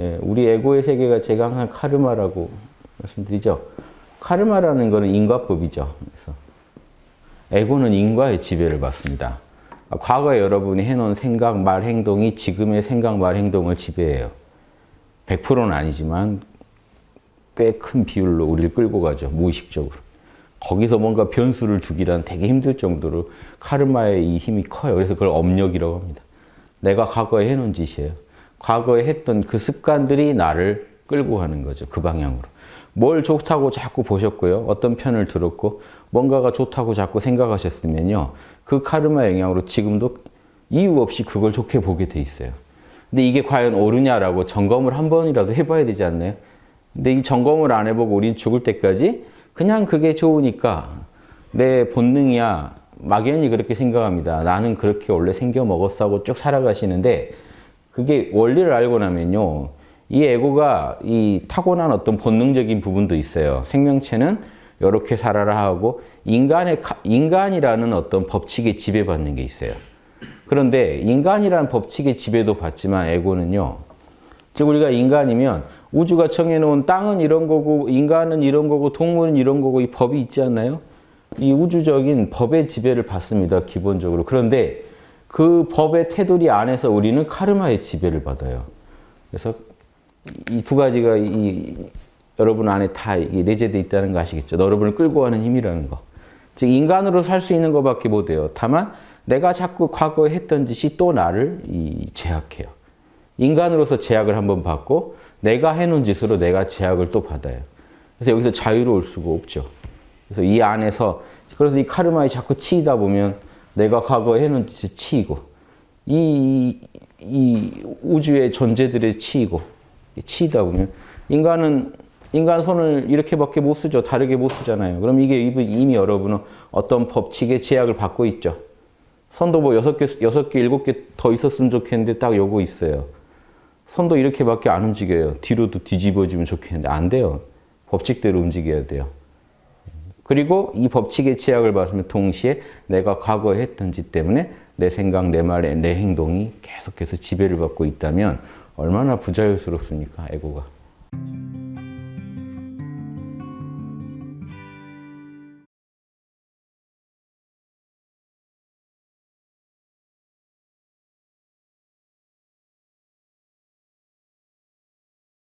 예, 우리 에고의 세계가 제가 항상 카르마라고 말씀드리죠. 카르마라는 것은 인과법이죠. 그래서 에고는 인과의 지배를 받습니다. 과거에 여러분이 해놓은 생각, 말, 행동이 지금의 생각, 말, 행동을 지배해요. 100%는 아니지만 꽤 큰 비율로 우리를 끌고 가죠. 무의식적으로. 거기서 뭔가 변수를 두기란 되게 힘들 정도로 카르마의 이 힘이 커요. 그래서 그걸 업력이라고 합니다. 내가 과거에 해놓은 짓이에요. 과거에 했던 그 습관들이 나를 끌고 가는 거죠. 그 방향으로. 뭘 좋다고 자꾸 보셨고요. 어떤 편을 들었고 뭔가가 좋다고 자꾸 생각하셨으면요. 그 카르마 영향으로 지금도 이유 없이 그걸 좋게 보게 돼 있어요. 근데 이게 과연 옳으냐라고 점검을 한 번이라도 해봐야 되지 않나요? 근데 이 점검을 안 해보고 우린 죽을 때까지 그냥 그게 좋으니까 내 본능이야 막연히 그렇게 생각합니다. 나는 그렇게 원래 생겨 먹었어 하고 쭉 살아가시는데 그게 원리를 알고 나면요. 이 에고가 이 타고난 어떤 본능적인 부분도 있어요. 생명체는 이렇게 살아라 하고 인간의 인간이라는 어떤 법칙에 지배받는 게 있어요. 그런데 인간이라는 법칙에 지배도 받지만 에고는요. 즉 우리가 인간이면 우주가 정해놓은 땅은 이런 거고 인간은 이런 거고 동물은 이런 거고 이 법이 있지 않나요? 이 우주적인 법의 지배를 받습니다. 기본적으로. 그런데 그 법의 테두리 안에서 우리는 카르마의 지배를 받아요. 그래서 이 두 가지가 이 여러분 안에 다 내재되어 있다는 거 아시겠죠? 여러분을 끌고 가는 힘이라는 거. 즉 인간으로 살 수 있는 것밖에 못해요. 다만 내가 자꾸 과거에 했던 짓이 또 나를 제약해요. 인간으로서 제약을 한번 받고 내가 해놓은 짓으로 내가 제약을 또 받아요. 그래서 여기서 자유로울 수가 없죠. 그래서 이 안에서 그래서 이 카르마에 자꾸 치이다 보면 내가 과거에 해놓은 짓을 치이고 이, 이 우주의 존재들의 치이고 치이다 보면 인간은 인간 손을 이렇게밖에 못 쓰죠. 다르게 못 쓰잖아요. 그럼 이게 이미 여러분은 어떤 법칙의 제약을 받고 있죠. 손도 뭐 여섯 개, 여섯 개, 일곱 개더 있었으면 좋겠는데 딱 요거 있어요. 손도 이렇게밖에 안 움직여요. 뒤로도 뒤집어지면 좋겠는데 안 돼요. 법칙대로 움직여야 돼요. 그리고 이 법칙의 제약을 받으면 동시에 내가 과거에 했던 짓 때문에 내 생각, 내 말, 내 행동이 계속해서 지배를 받고 있다면 얼마나 부자연스럽습니까? 에고가.